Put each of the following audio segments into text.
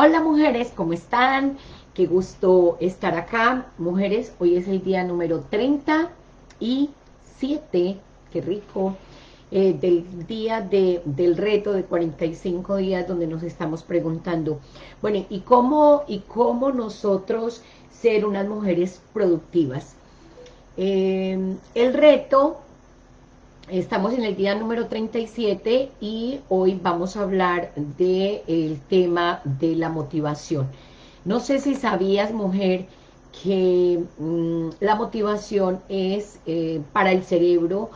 Hola mujeres, ¿cómo están? Qué gusto estar acá. Mujeres, hoy es el día número 37, qué rico, eh, del día de, del reto de 45 días donde nos estamos preguntando, bueno, ¿y cómo, y cómo nosotros ser unas mujeres productivas? Eh, el reto Estamos en el día número 37 y hoy vamos a hablar del tema de la motivación. No sé si sabías, mujer, que mm, la motivación es eh, para el cerebro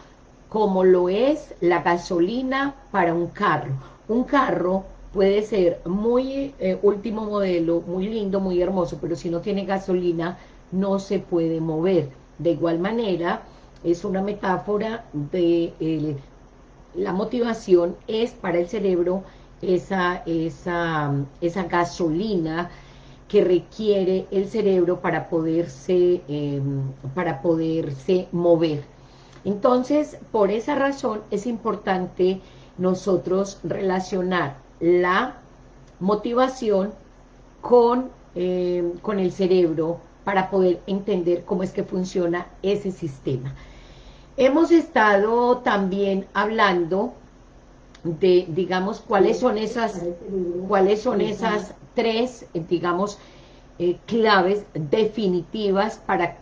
como lo es la gasolina para un carro. Un carro puede ser muy eh, último modelo, muy lindo, muy hermoso, pero si no tiene gasolina no se puede mover. De igual manera, es una metáfora de la motivación es para el cerebro esa, esa, esa gasolina que requiere el cerebro para poderse, em, para poderse mover. Entonces, por esa razón es importante nosotros relacionar la motivación con, em, con el cerebro para poder entender cómo es que funciona ese sistema. Hemos estado también hablando de, digamos, cuáles son esas, cuáles son esas tres, digamos, eh, claves definitivas para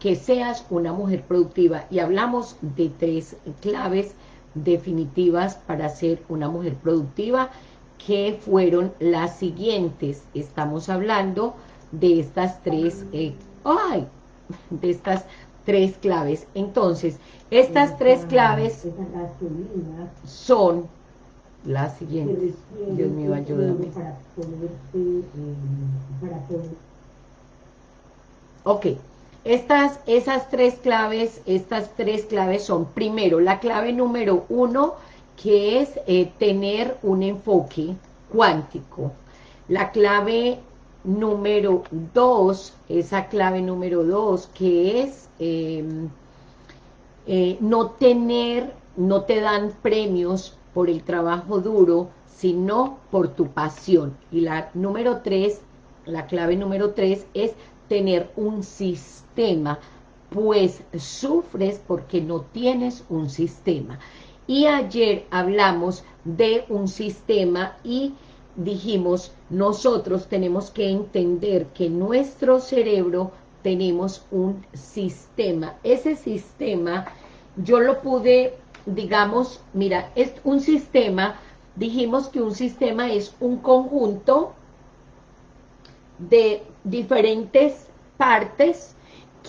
que seas una mujer productiva. Y hablamos de tres claves definitivas para ser una mujer productiva, que fueron las siguientes. Estamos hablando de estas tres, eh, ay, de estas tres claves. Entonces, estas tres claves son las siguientes. Dios mío, ayúdame. Ok, estas, esas tres claves, estas tres claves son, primero, la clave número uno, que es eh, tener un enfoque cuántico. La clave número dos, esa clave número dos, que es Em, eh, no tener, no te dan premios por el trabajo duro, sino por tu pasión. Y la número tres, la clave número tres es tener un sistema, pues sufres porque no tienes un sistema. Y ayer hablamos de un sistema y dijimos, nosotros tenemos que entender que nuestro cerebro tenemos un sistema. Ese sistema, yo lo pude, digamos, mira, es un sistema, dijimos que un sistema es un conjunto de diferentes partes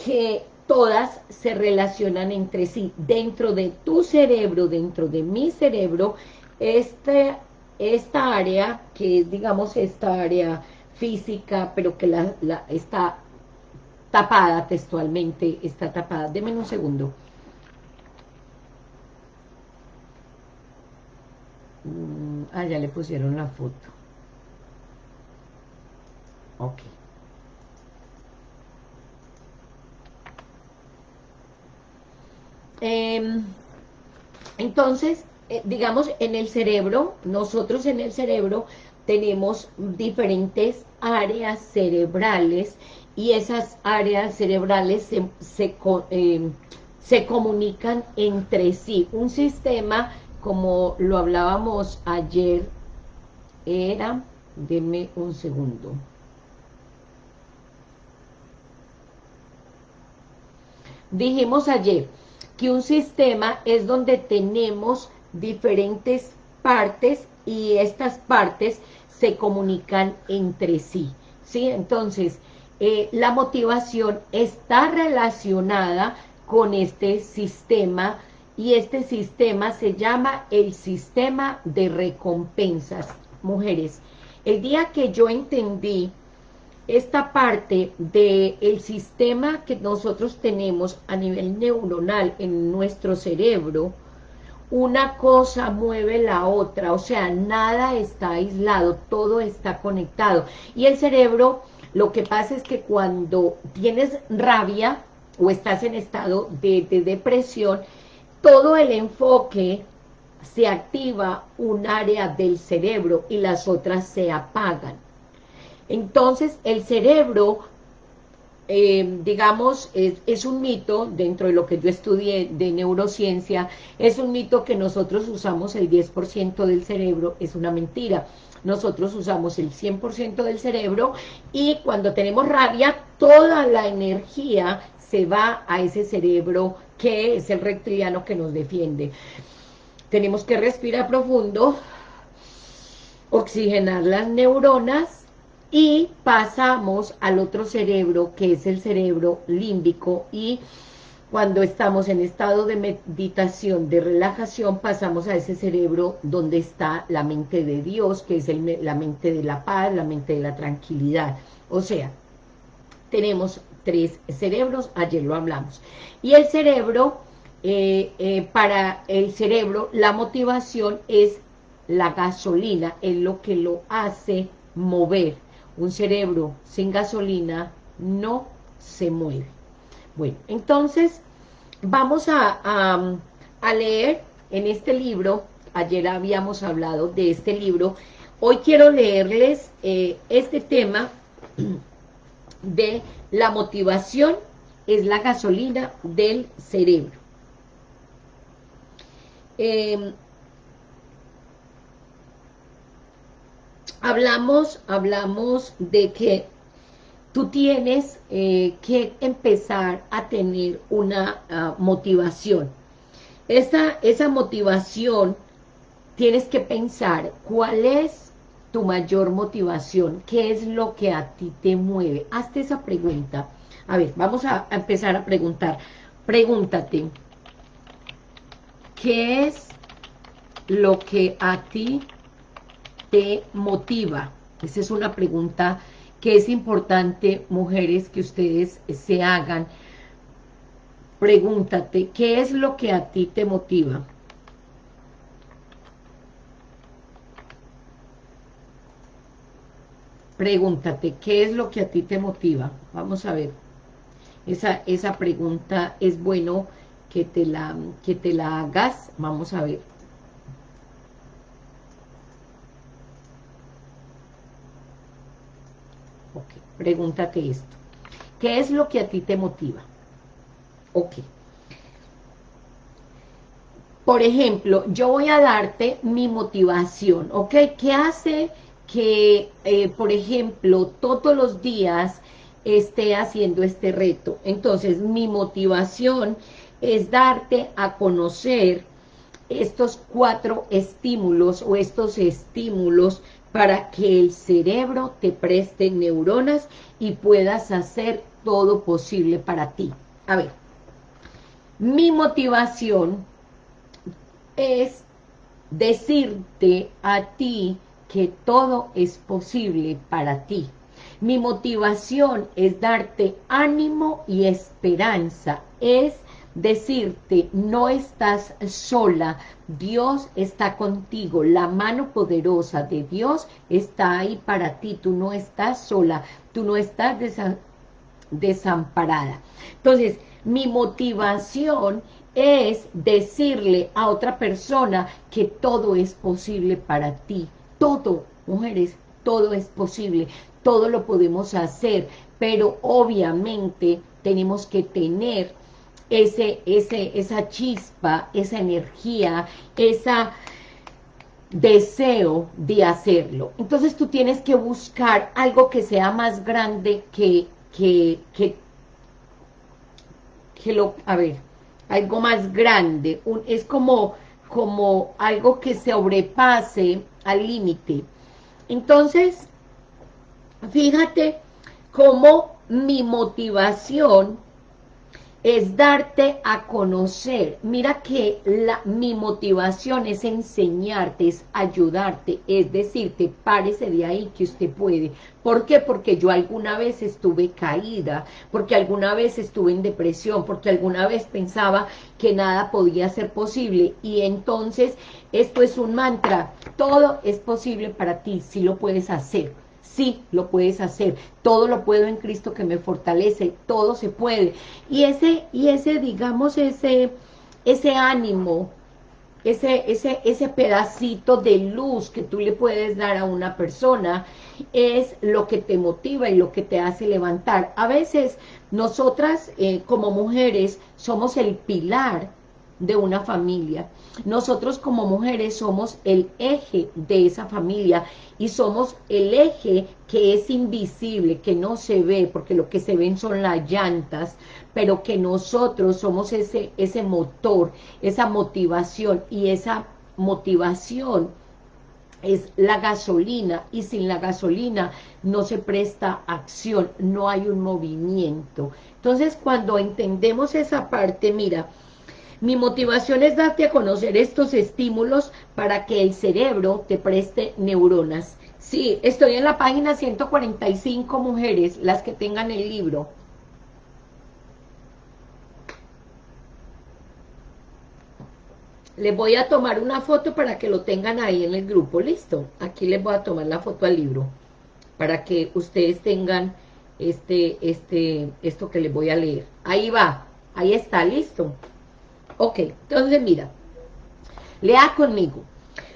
que todas se relacionan entre sí. Dentro de tu cerebro, dentro de mi cerebro, este, esta área, que es, digamos, esta área física, pero que la, la, está tapada textualmente, está tapada. Deme un segundo. Mm, ah, ya le pusieron la foto. Ok. Em, entonces, eh, digamos, en el cerebro, nosotros en el cerebro tenemos diferentes áreas cerebrales y esas áreas cerebrales se, eh, se, comunican entre sí. Un sistema, como lo hablábamos ayer, era, deme un segundo. Dijimos ayer que un sistema es donde tenemos diferentes partes y estas partes se comunican entre sí, ¿sí? Entonces, eh, la motivación está relacionada con este sistema y este sistema se llama el sistema de recompensas. Mujeres, el día que yo entendí esta parte del el sistema que nosotros tenemos a nivel neuronal en nuestro cerebro, una cosa mueve la otra, o sea, nada está aislado, todo está conectado. Y el cerebro lo que pasa es que cuando tienes rabia o estás en estado de, depresión, todo el enfoque se activa un área del cerebro y las otras se apagan. Entonces, el cerebro, eh, digamos, es, un mito, dentro de lo que yo estudié de neurociencia, es un mito que nosotros usamos el 10% del cerebro, es una mentira. Nosotros usamos el 100% del cerebro y cuando tenemos rabia, toda la energía se va a ese cerebro que es el reptiliano que nos defiende. Tenemos que respirar profundo, oxigenar las neuronas y pasamos al otro cerebro que es el cerebro límbico y cuando estamos en estado de meditación, de relajación, pasamos a ese cerebro donde está la mente de Dios, que es la mente de la paz, la mente de la tranquilidad. O sea, tenemos tres cerebros, ayer lo hablamos. Y el cerebro, eh, eh, para el cerebro, la motivación es la gasolina, es lo que lo hace mover. Un cerebro sin gasolina no se mueve. Bueno, entonces vamos a, leer en este libro, ayer habíamos hablado de este libro, hoy quiero leerles eh, este tema de la motivación es la gasolina del cerebro. Em, hablamos, hablamos de que tú tienes eh, que empezar a tener una ah, motivación. Esa, esa motivación tienes que pensar cuál es tu mayor motivación? ¿Qué es lo que a ti te mueve? Hazte esa pregunta. A ver, vamos a, empezar a preguntar. Pregúntate, ¿qué es lo que a ti te motiva? Esa es una pregunta que es importante, mujeres, que ustedes se hagan. Pregúntate, ¿qué es lo que a ti te motiva? Pregúntate, ¿qué es lo que a ti te motiva? Vamos a ver. Esa, esa pregunta es bueno que te, la, que te la hagas. Vamos a ver. Ok, pregúntate esto. ¿Qué es lo que a ti te motiva? Ok. Por ejemplo, yo voy a darte mi motivación, ¿ok? ¿Qué hace que, eh, por ejemplo, todos los días esté haciendo este reto. Entonces, mi motivación es darte a conocer estos cuatro estímulos o estos estímulos para que el cerebro te preste neuronas y puedas hacer todo posible para ti. A ver, mi motivación es decirte a ti que todo es posible para ti. Mi motivación es darte ánimo y esperanza, es decirte, no estás sola, Dios está contigo, la mano poderosa de Dios está ahí para ti, tú no estás sola, tú no estás desamparada. Entonces, mi motivación es decirle a otra persona que todo es posible para ti, todo, mujeres, todo es posible, todo lo podemos hacer, pero obviamente tenemos que tener ese, ese, esa chispa, esa energía, esa deseo de hacerlo. Entonces tú tienes que buscar algo que sea más grande que, que, que, que lo, a ver, algo más grande, un, es como, como algo que sobrepase al límite. Entonces, fíjate cómo mi motivación es darte a conocer. Mira que la, mi motivación es enseñarte, es ayudarte, es decirte, párese de ahí que usted puede. ¿Por qué? Porque yo alguna vez estuve caída, porque alguna vez estuve en depresión, porque alguna vez pensaba que nada podía ser posible. Y entonces, esto es un mantra, todo es posible para ti, si lo puedes hacer sí lo puedes hacer, todo lo puedo en Cristo que me fortalece, todo se puede. Y ese, y ese digamos, ese, ese ánimo ese, ese, ese pedacito de luz que tú le puedes dar a una persona es lo que te motiva y lo que te hace levantar. A veces nosotras eh, como mujeres somos el pilar de una familia. Nosotros como mujeres somos el eje de esa familia y somos el eje que es invisible, que no se ve, porque lo que se ven son las llantas, pero que nosotros somos ese, ese motor, esa motivación, y esa motivación es la gasolina, y sin la gasolina no se presta acción, no hay un movimiento. Entonces, cuando entendemos esa parte, mira, mi motivación es darte a conocer estos estímulos para que el cerebro te preste neuronas. Sí, estoy en la página 145 mujeres, las que tengan el libro. Les voy a tomar una foto para que lo tengan ahí en el grupo, ¿listo? Aquí les voy a tomar la foto al libro, para que ustedes tengan este, este, esto que les voy a leer. Ahí va, ahí está, ¿listo? Ok, entonces mira, lea conmigo.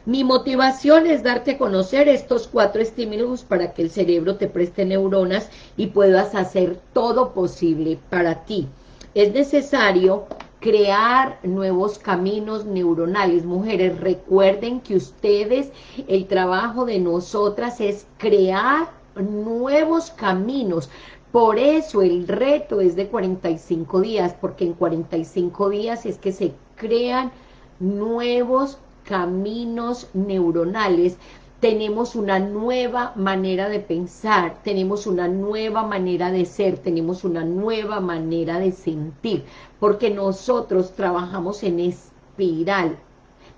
Mi motivación es darte a conocer estos cuatro estímulos para que el cerebro te preste neuronas y puedas hacer todo posible para ti. Es necesario crear nuevos caminos neuronales. Mujeres, recuerden que ustedes, el trabajo de nosotras es crear nuevos caminos. Por eso el reto es de 45 días, porque en 45 días es que se crean nuevos caminos neuronales, tenemos una nueva manera de pensar, tenemos una nueva manera de ser, tenemos una nueva manera de sentir, porque nosotros trabajamos en espiral,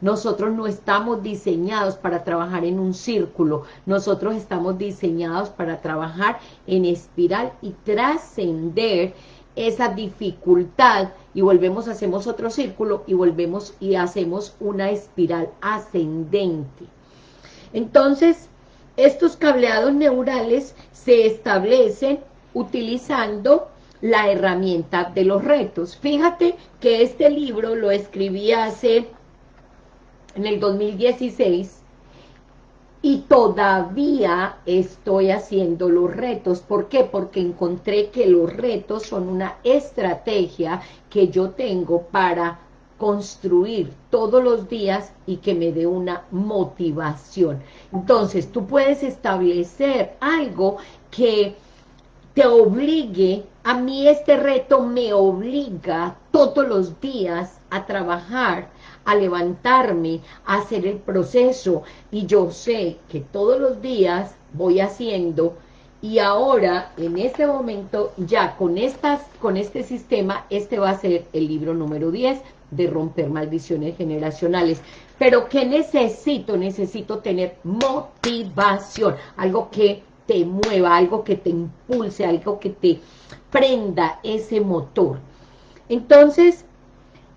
nosotros no estamos diseñados para trabajar en un círculo, nosotros estamos diseñados para trabajar en espiral y trascender esa dificultad y volvemos, hacemos otro círculo y volvemos y hacemos una espiral ascendente. Entonces, estos cableados neurales se establecen utilizando la herramienta de los retos. Fíjate que este libro lo escribí hace en el 2016 y todavía estoy haciendo los retos. ¿Por qué? Porque encontré que los retos son una estrategia que yo tengo para construir todos los días y que me dé una motivación. Entonces, tú puedes establecer algo que te obligue, a mí este reto me obliga todos los días a trabajar a levantarme, a hacer el proceso, y yo sé que todos los días voy haciendo, y ahora, en este momento, ya con, estas, con este sistema, este va a ser el libro número 10 de romper maldiciones generacionales. Pero ¿qué necesito? Necesito tener motivación, algo que te mueva, algo que te impulse, algo que te prenda ese motor. Entonces,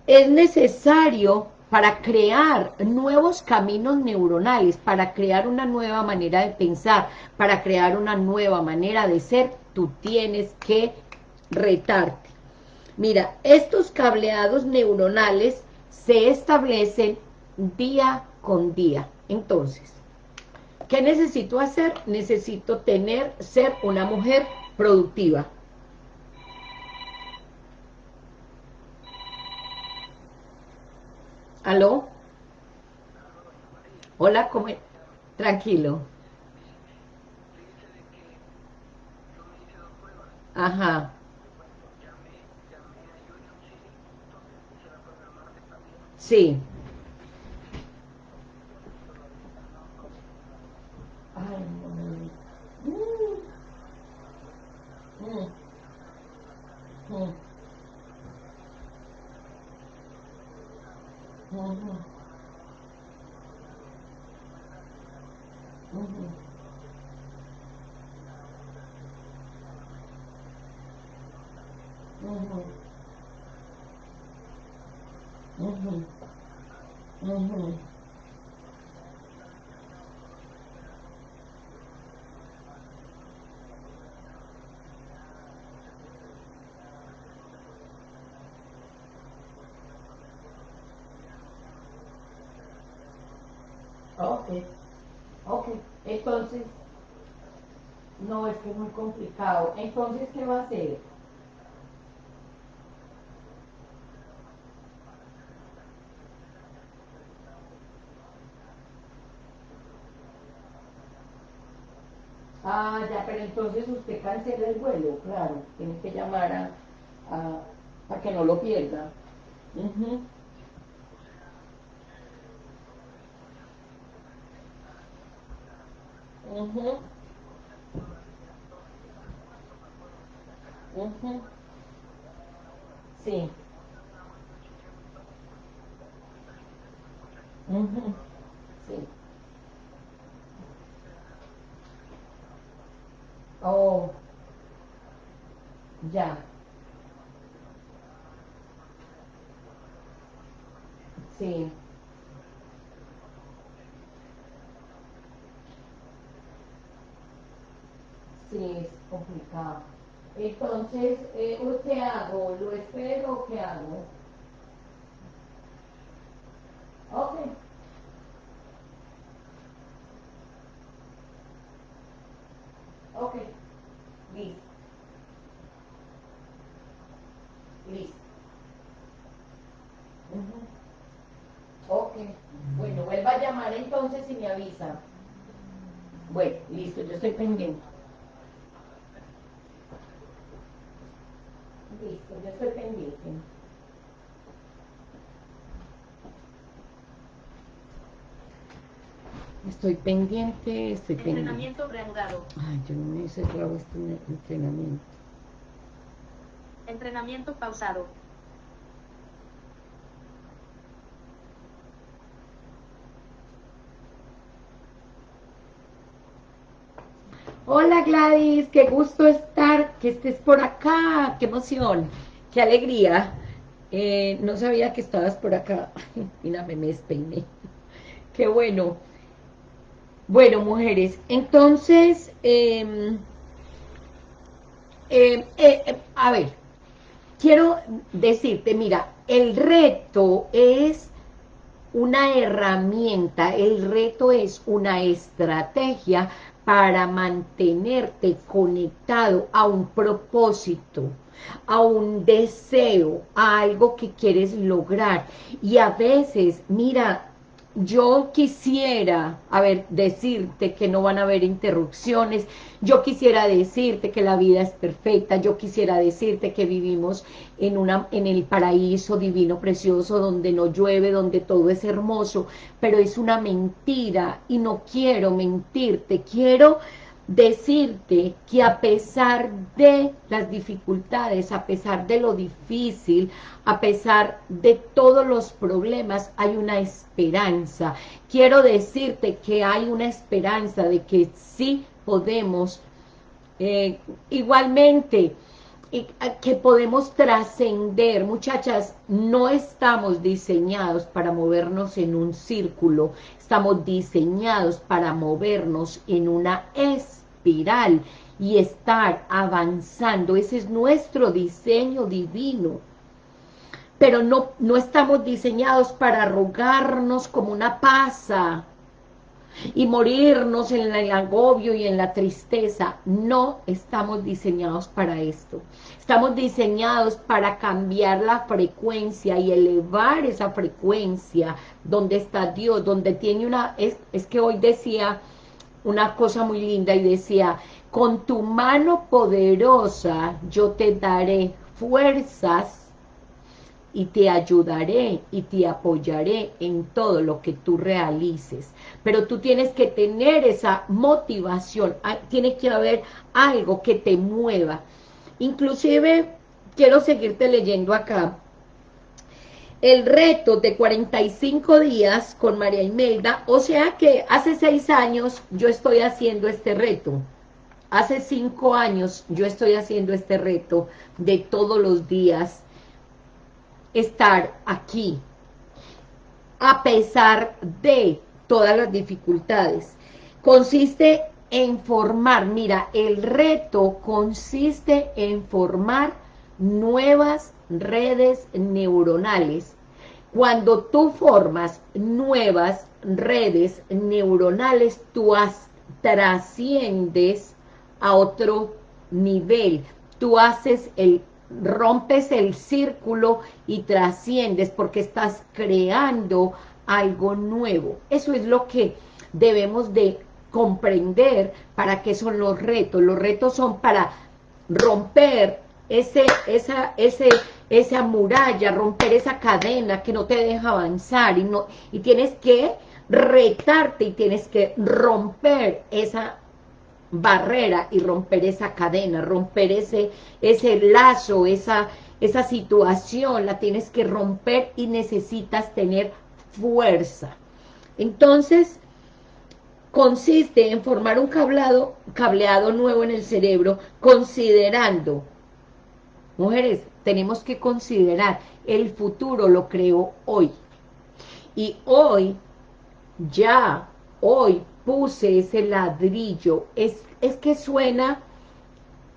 es necesario para crear nuevos caminos neuronales, para crear una nueva manera de pensar, para crear una nueva manera de ser, tú tienes que retarte. Mira, estos cableados neuronales se establecen día con día. Entonces, ¿qué necesito hacer? Necesito tener, ser una mujer productiva. ¿Aló? Hola, ¿cómo? Tranquilo. Ajá. Sí. Ok, ok, entonces, no, es que es muy complicado. Entonces, ¿qué va a hacer? Ah, ya, pero entonces usted cancela el vuelo, claro, tiene que llamar a, a, que no lo pierda. mhm mhm Sí. mhm Sí. Oh, ya. Sí. Sí, es complicado. Entonces, eh, ¿qué hago? ¿Lo espero o qué hago? Ok. Ok. Listo. Listo. Ok. Bueno, vuelva a llamar entonces y me avisa. Bueno, listo, yo estoy pendiente. Listo, yo estoy pendiente. Estoy pendiente, estoy pendiente. Entrenamiento reanudado. Ay, yo no me cerrado este entrenamiento. Entrenamiento pausado. Hola Gladys, qué gusto estar, que estés por acá, qué emoción, qué alegría. Eh, no sabía que estabas por acá. Mira, me despeiné. Qué bueno. Bueno, mujeres, entonces, em, em, eh, em, a ver, quiero decirte, mira, el reto es una herramienta, el reto es una estrategia para mantenerte conectado a un propósito, a un deseo, a algo que quieres lograr. Y a veces, mira, yo quisiera, a ver, decirte que no van a haber interrupciones, yo quisiera decirte que la vida es perfecta, yo quisiera decirte que vivimos en, una, en el paraíso divino precioso, donde no llueve, donde todo es hermoso, pero es una mentira y no quiero mentirte, quiero decirte que a pesar de las dificultades, a pesar de lo difícil, a pesar de todos los problemas, hay una esperanza. Quiero decirte que hay una esperanza de que sí podemos, eh, igualmente, que podemos trascender. Muchachas, no estamos diseñados para movernos en un círculo, estamos diseñados para movernos en una es y estar avanzando. Ese es nuestro diseño divino. Pero no, no estamos diseñados para arrugarnos como una pasa y morirnos en el agobio y en la tristeza. No estamos diseñados para esto. Estamos diseñados para cambiar la frecuencia y elevar esa frecuencia donde está Dios, donde tiene una... Es, es que hoy decía una cosa muy linda y decía, con tu mano poderosa yo te daré fuerzas y te ayudaré y te apoyaré en todo lo que tú realices. Pero tú tienes que tener esa motivación, tiene que haber algo que te mueva. Inclusive, quiero seguirte leyendo acá, el reto de 45 días con María Imelda, o sea que hace seis años yo estoy haciendo este reto, hace cinco años yo estoy haciendo este reto de todos los días estar aquí, a pesar de todas las dificultades. Consiste en formar, mira, el reto consiste en formar nuevas redes neuronales Cuando tú formas nuevas redes neuronales, tú trasciendes a otro nivel. Tú haces el, rompes el círculo y trasciendes porque estás creando algo nuevo. Eso es lo que debemos de comprender para qué son los retos. Los retos son para romper ese, esa, ese, esa muralla, romper esa cadena que no te deja avanzar y, no, y tienes que retarte y tienes que romper esa barrera y romper esa cadena, romper ese, ese lazo, esa, esa situación, la tienes que romper y necesitas tener fuerza. Entonces, consiste en formar un cableado, cableado nuevo en el cerebro, considerando, mujeres, tenemos que considerar, el futuro lo creo hoy. Y hoy, ya, hoy puse ese ladrillo, es, es que suena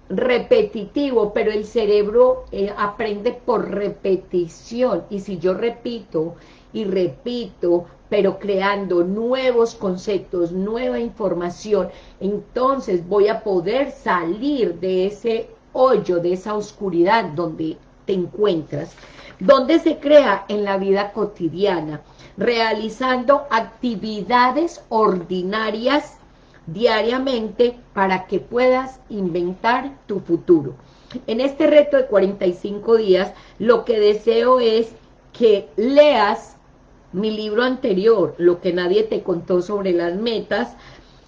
repetitivo, pero el cerebro eh, aprende por repetición, y si yo repito y repito, pero creando nuevos conceptos, nueva información, entonces voy a poder salir de ese hoyo, de esa oscuridad donde te encuentras. ¿Dónde se crea? En la vida cotidiana, realizando actividades ordinarias diariamente para que puedas inventar tu futuro. En este reto de 45 días, lo que deseo es que leas mi libro anterior, Lo que nadie te contó sobre las metas,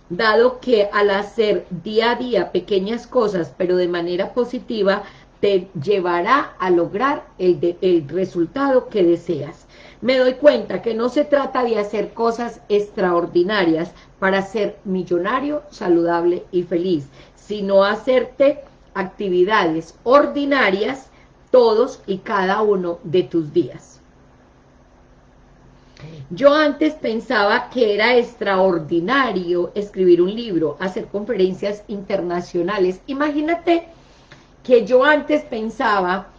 dado que al hacer día a día pequeñas cosas, pero de manera positiva, te llevará a lograr el, el resultado que deseas. Me doy cuenta que no se trata de hacer cosas extraordinarias para ser millonario, saludable y feliz, sino hacerte actividades ordinarias todos y cada uno de tus días. Yo antes pensaba que era extraordinario escribir un libro, hacer conferencias internacionales. Imagínate que yo antes pensaba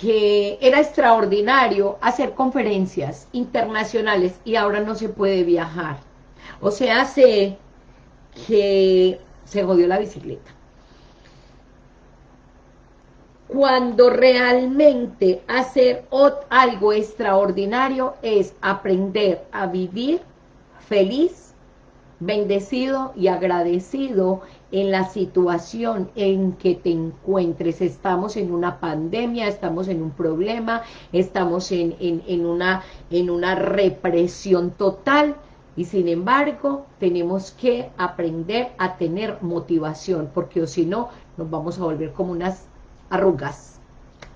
que era extraordinario hacer conferencias internacionales y ahora no se puede viajar. O sea, sé que se jodió la bicicleta cuando realmente hacer algo extraordinario es aprender a vivir feliz, bendecido y agradecido en la situación en que te encuentres. Estamos en una pandemia, estamos en un problema, estamos en, en, una, en una represión total, y sin embargo, tenemos que aprender a tener motivación, porque si no, nos vamos a volver como unas arrugas,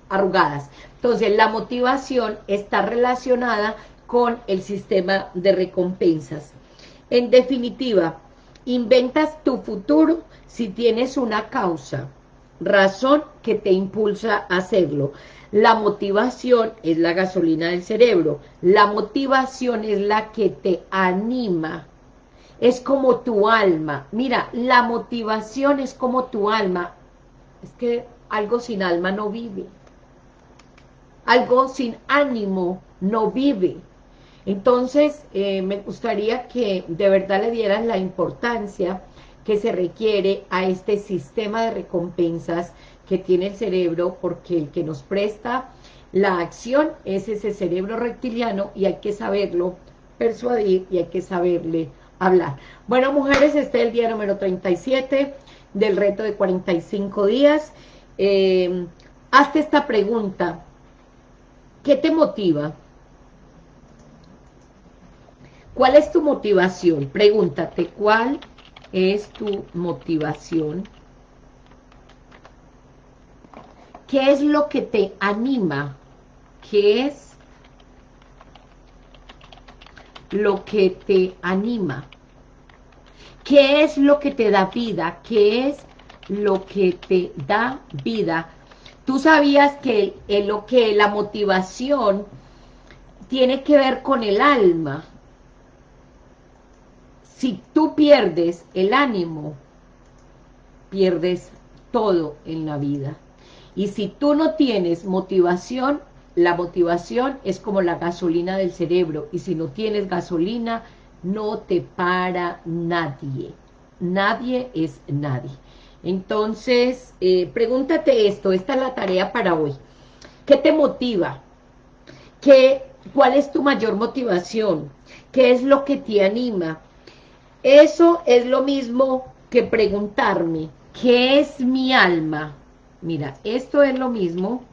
arrugadas. Entonces, la motivación está relacionada con el sistema de recompensas. En definitiva, inventas tu futuro si tienes una causa, razón que te impulsa a hacerlo. La motivación es la gasolina del cerebro. La motivación es la que te anima. Es como tu alma. Mira, la motivación es como tu alma. Es que algo sin alma no vive. Algo sin ánimo no vive. Entonces, eh, me gustaría que de verdad le dieran la importancia que se requiere a este sistema de recompensas que tiene el cerebro, porque el que nos presta la acción es ese cerebro reptiliano y hay que saberlo persuadir y hay que saberle hablar. Bueno, mujeres, este es el día número 37 del reto de 45 días. Eh, hazte esta pregunta. ¿Qué te motiva? ¿Cuál es tu motivación? Pregúntate, ¿cuál es tu motivación? ¿Qué es lo que te anima? ¿Qué es lo que te anima? ¿Qué es lo que te da vida? ¿Qué es lo que te da vida. Tú sabías que lo que la motivación tiene que ver con el alma. Si tú pierdes el ánimo, pierdes todo en la vida. Y si tú no tienes motivación, la motivación es como la gasolina del cerebro y si no tienes gasolina no te para nadie. Nadie es nadie. Entonces, eh, pregúntate esto, esta es la tarea para hoy. ¿Qué te motiva? ¿Qué, ¿Cuál es tu mayor motivación? ¿Qué es lo que te anima? Eso es lo mismo que preguntarme, ¿qué es mi alma? Mira, esto es lo mismo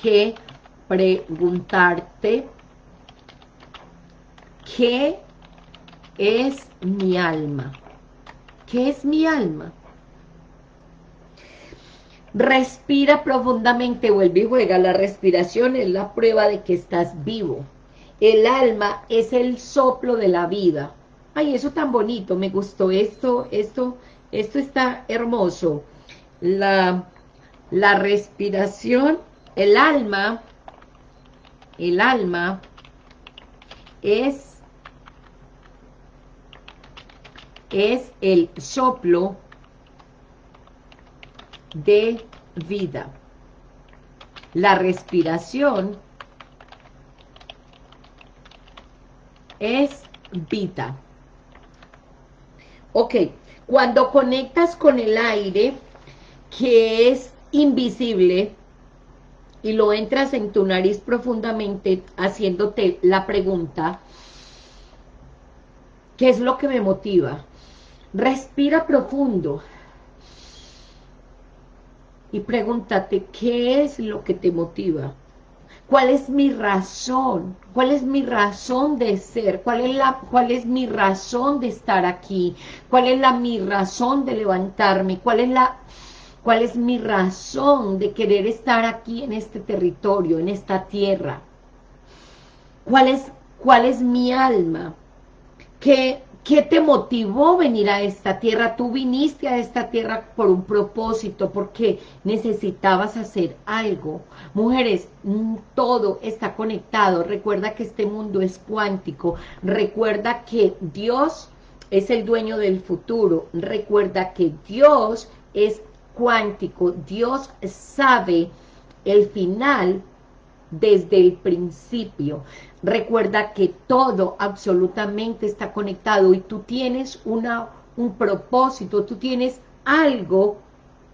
que preguntarte qué es mi alma. ¿Qué es mi alma? Respira profundamente, vuelve y juega. La respiración es la prueba de que estás vivo. El alma es el soplo de la vida. Ay, eso tan bonito, me gustó esto, esto, esto está hermoso. La, la respiración, el alma, el alma es es el soplo de vida. La respiración es vida. Ok, cuando conectas con el aire, que es invisible, y lo entras en tu nariz profundamente, haciéndote la pregunta, ¿qué es lo que me motiva? Respira profundo. Y pregúntate, ¿qué es lo que te motiva? ¿Cuál es mi razón? ¿Cuál es mi razón de ser? ¿Cuál es, la, cuál es mi razón de estar aquí? ¿Cuál es la, mi razón de levantarme? ¿Cuál es, la, ¿Cuál es mi razón de querer estar aquí en este territorio, en esta tierra? ¿Cuál es, cuál es mi alma? ¿Qué, ¿Qué te motivó venir a esta tierra? Tú viniste a esta tierra por un propósito, porque necesitabas hacer algo. Mujeres, mm, todo está conectado. Recuerda que este mundo es cuántico. Recuerda que Dios es el dueño del futuro. Recuerda que Dios es cuántico. Dios sabe el final desde el principio. Recuerda que todo absolutamente está conectado y tú tienes una, un propósito, tú tienes algo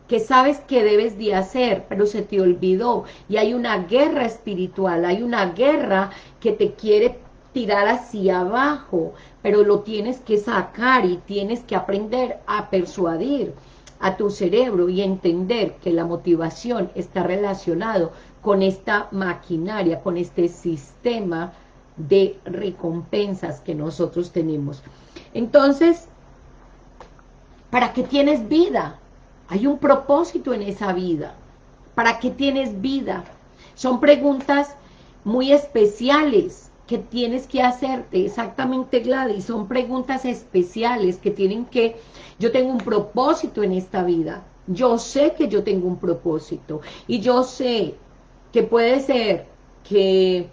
que sabes que debes de hacer, pero se te olvidó. Y hay una guerra espiritual, hay una guerra que te quiere tirar hacia abajo, pero lo tienes que sacar y tienes que aprender a persuadir a tu cerebro y entender que la motivación está relacionado con esta maquinaria, con este sistema de recompensas que nosotros tenemos. Entonces, ¿para qué tienes vida? Hay un propósito en esa vida. ¿Para qué tienes vida? Son preguntas muy especiales que tienes que hacerte, exactamente Gladys, son preguntas especiales que tienen que, yo tengo un propósito en esta vida, yo sé que yo tengo un propósito, y yo sé que puede ser que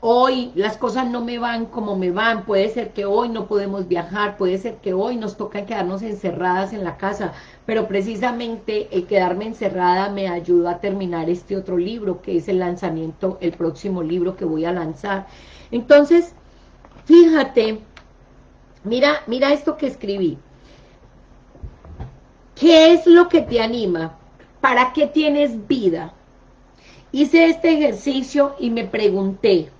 hoy las cosas no me van como me van, puede ser que hoy no podemos viajar, puede ser que hoy nos toca quedarnos encerradas en la casa, pero precisamente el quedarme encerrada me ayudó a terminar este otro libro, que es el lanzamiento, el próximo libro que voy a lanzar. Entonces, fíjate, mira, mira esto que escribí. ¿Qué es lo que te anima? ¿Para qué tienes vida? Hice este ejercicio y me pregunté,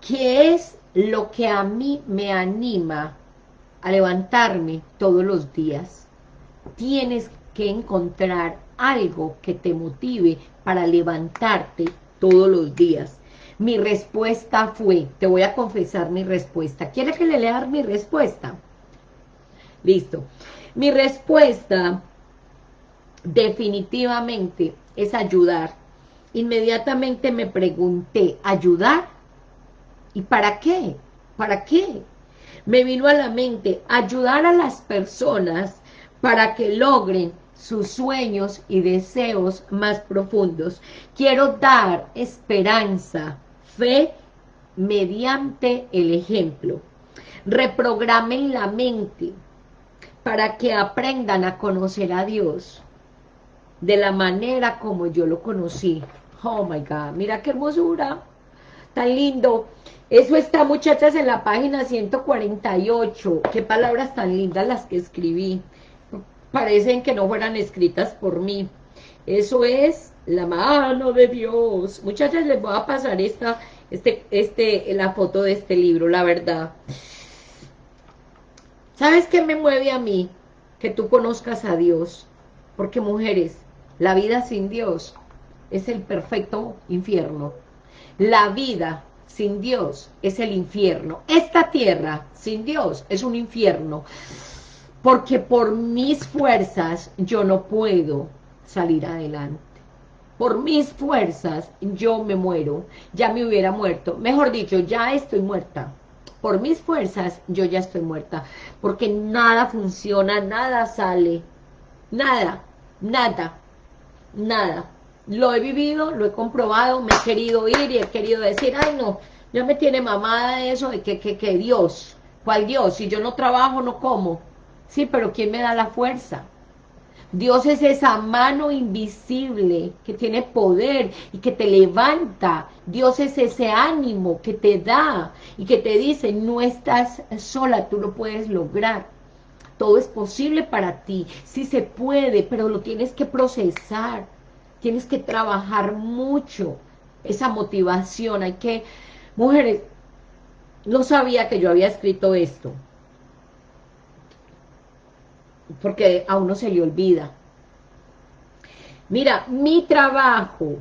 ¿qué es lo que a mí me anima a levantarme todos los días? Tienes que encontrar algo que te motive para levantarte todos los días. Mi respuesta fue, te voy a confesar mi respuesta. ¿Quiere que le lea mi respuesta? Listo. Mi respuesta definitivamente es ayudar. Inmediatamente me pregunté, ¿ayudar? ¿Y para qué? ¿Para qué? Me vino a la mente ayudar a las personas para que logren sus sueños y deseos más profundos. Quiero dar esperanza, fe, mediante el ejemplo. Reprogramen la mente para que aprendan a conocer a Dios. De la manera como yo lo conocí. Oh my God, mira qué hermosura, tan lindo. Eso está, muchachas, en la página 148. Qué palabras tan lindas las que escribí. Parecen que no fueran escritas por mí. Eso es la mano de Dios. Muchachas, les voy a pasar esta, este, este, la foto de este libro, la verdad. ¿Sabes qué me mueve a mí? Que tú conozcas a Dios. Porque, mujeres, la vida sin Dios es el perfecto infierno. La vida sin Dios es el infierno. Esta tierra sin Dios es un infierno. Porque por mis fuerzas yo no puedo salir adelante. Por mis fuerzas yo me muero. Ya me hubiera muerto. Mejor dicho, ya estoy muerta. Por mis fuerzas yo ya estoy muerta. Porque nada funciona, nada sale. Nada, nada, nada lo he vivido, lo he comprobado, me he querido ir y he querido decir, ay no, ya me tiene mamada eso de que, que, que Dios, ¿cuál Dios? Si yo no trabajo, no como. Sí, pero ¿quién me da la fuerza? Dios es esa mano invisible que tiene poder y que te levanta. Dios es ese ánimo que te da y que te dice, no estás sola, tú lo puedes lograr. Todo es posible para ti, sí se puede, pero lo tienes que procesar tienes que trabajar mucho esa motivación, hay que, mujeres, no sabía que yo había escrito esto, porque a uno se le olvida. Mira, mi trabajo,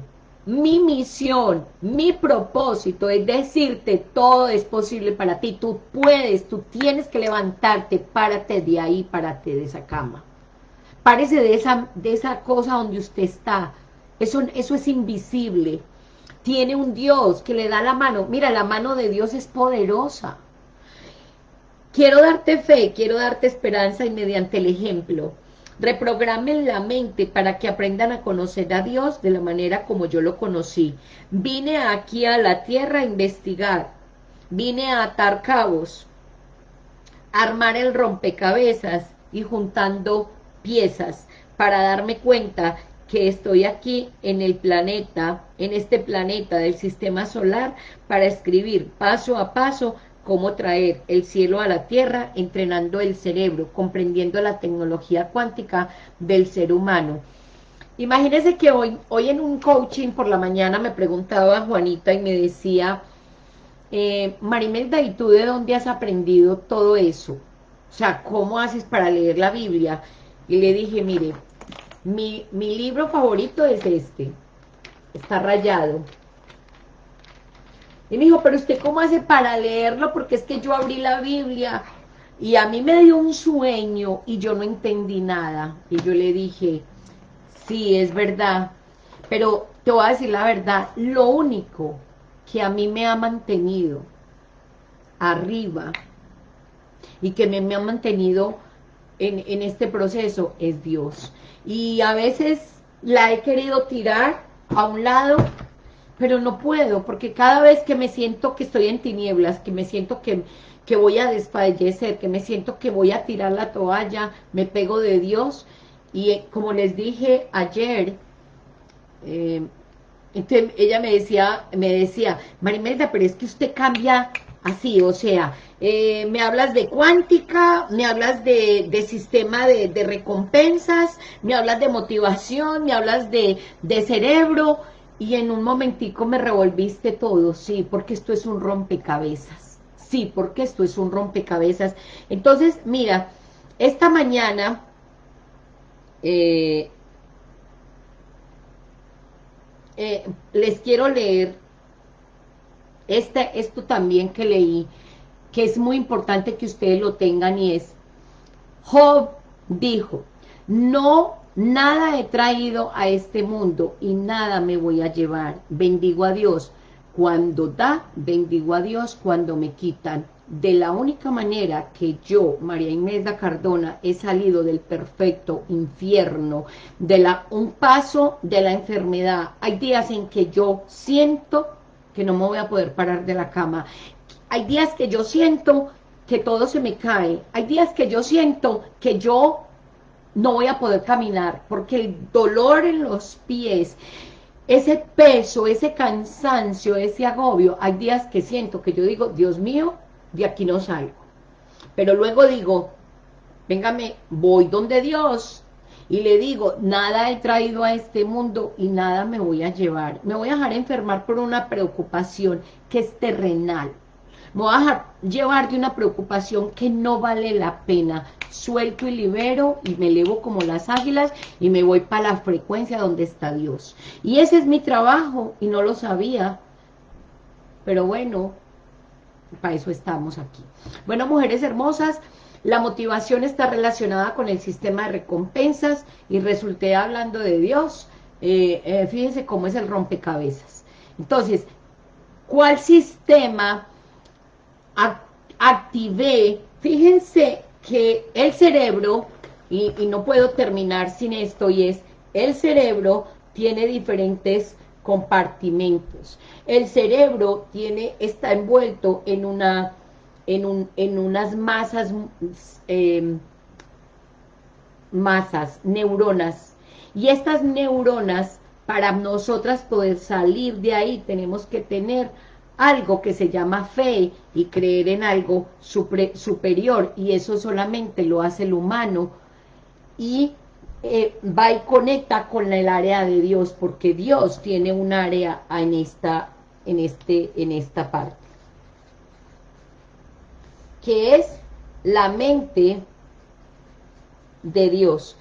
mi misión, mi propósito es decirte todo es posible para ti, tú puedes, tú tienes que levantarte, párate de ahí, párate de esa cama. Párese de esa, de esa cosa donde usted está, eso, eso es invisible. Tiene un Dios que le da la mano. Mira, la mano de Dios es poderosa. Quiero darte fe, quiero darte esperanza y mediante el ejemplo. Reprogramen la mente para que aprendan a conocer a Dios de la manera como yo lo conocí. Vine aquí a la tierra a investigar. Vine a atar cabos, armar el rompecabezas y juntando piezas para darme cuenta que estoy aquí en el planeta, en este planeta del sistema solar, para escribir paso a paso cómo traer el cielo a la tierra, entrenando el cerebro, comprendiendo la tecnología cuántica del ser humano. Imagínense que hoy, hoy en un coaching por la mañana me preguntaba Juanita y me decía, eh, Marimelda, ¿y tú de dónde has aprendido todo eso? O sea, ¿cómo haces para leer la Biblia? Y le dije, mire, mi, libro favorito es este. Está rayado. Y me dijo, pero usted cómo hace para leerlo, porque es que yo abrí la Biblia y a mí me dio un sueño y yo no entendí nada. Y yo le dije, sí, es verdad, pero te voy a decir la verdad, lo único que a mí me ha mantenido arriba y que me, me ha mantenido en, en este proceso es Dios y a veces la he querido tirar a un lado, pero no puedo, porque cada vez que me siento que estoy en tinieblas, que me siento que, que voy a desfallecer, que me siento que voy a tirar la toalla, me pego de Dios, y eh, como les dije ayer, eh, entonces ella me decía, me decía, Marimelda, pero es que usted cambia así, o sea, eh, me hablas de cuántica, me hablas de, sistema de, recompensas, me hablas de motivación, me hablas de, de cerebro, y en un momentico me revolviste todo, sí, porque esto es un rompecabezas, sí, porque esto es un rompecabezas. Entonces, mira, esta mañana, eh, eh, les quiero leer este, esto también que leí, que es muy importante que ustedes lo tengan y es, Job dijo, no, nada he traído a este mundo y nada me voy a llevar, bendigo a Dios, cuando da, bendigo a Dios, cuando me quitan, de la única manera que yo, María Inés Cardona, he salido del perfecto infierno, de la, un paso de la enfermedad, hay días en que yo siento que no me voy a poder parar de la cama, hay días que yo siento que todo se me cae. Hay días que yo siento que yo no voy a poder caminar, porque el dolor en los pies, ese peso, ese cansancio, ese agobio, hay días que siento que yo digo, Dios mío, de aquí no salgo. Pero luego digo, véngame, voy donde Dios, y le digo, nada he traído a este mundo y nada me voy a llevar. Me voy a dejar enfermar por una preocupación que es terrenal. Me voy a dejar llevar de una preocupación que no vale la pena. Suelto y libero y me elevo como las águilas y me voy para la frecuencia donde está Dios. Y ese es mi trabajo y no lo sabía. Pero bueno, para eso estamos aquí. Bueno, mujeres hermosas, la motivación está relacionada con el sistema de recompensas y resulté hablando de Dios. Eh, eh, fíjense cómo es el rompecabezas. Entonces, ¿cuál sistema activé? Fíjense que el cerebro, y, no puedo terminar sin esto, y es, el cerebro tiene diferentes compartimentos. El cerebro tiene, está envuelto en una en, un, en unas masas, eh, masas, neuronas. Y estas neuronas, para nosotras poder salir de ahí, tenemos que tener algo que se llama fe y creer en algo superior, y eso solamente lo hace el humano, y eh, va y conecta con el área de Dios, porque Dios tiene un área en esta, en este, en esta parte que es la mente de Dios.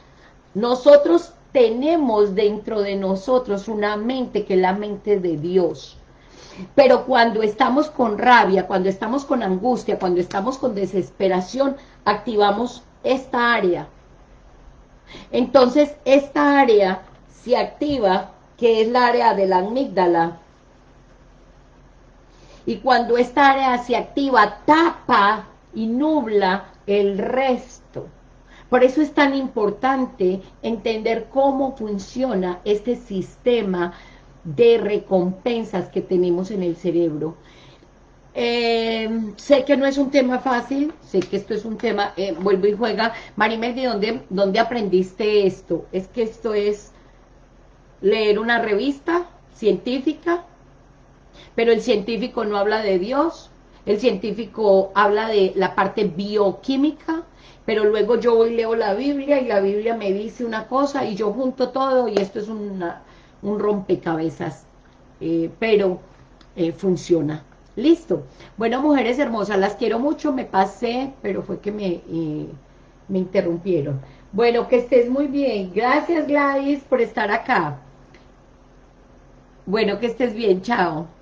Nosotros tenemos dentro de nosotros una mente que es la mente de Dios. Pero cuando estamos con rabia, cuando estamos con angustia, cuando estamos con desesperación, activamos esta área. Entonces, esta área se activa, que es la área de la amígdala. Y cuando esta área se activa, tapa y nubla el resto. Por eso es tan importante entender cómo funciona este sistema de recompensas que tenemos en el cerebro. Eh, sé que no es un tema fácil, sé que esto es un tema, eh, vuelvo y juega. Marimel, ¿de dónde, dónde aprendiste esto? Es que esto es leer una revista científica, pero el científico no habla de Dios, el científico habla de la parte bioquímica, pero luego yo voy leo la Biblia y la Biblia me dice una cosa y yo junto todo y esto es un rompecabezas, eh, pero eh, funciona. Listo. Bueno, mujeres hermosas, las quiero mucho, me pasé, pero fue que me, eh, me interrumpieron. Bueno, que estés muy bien. Gracias, Gladys, por estar acá. Bueno, que estés bien. Chao.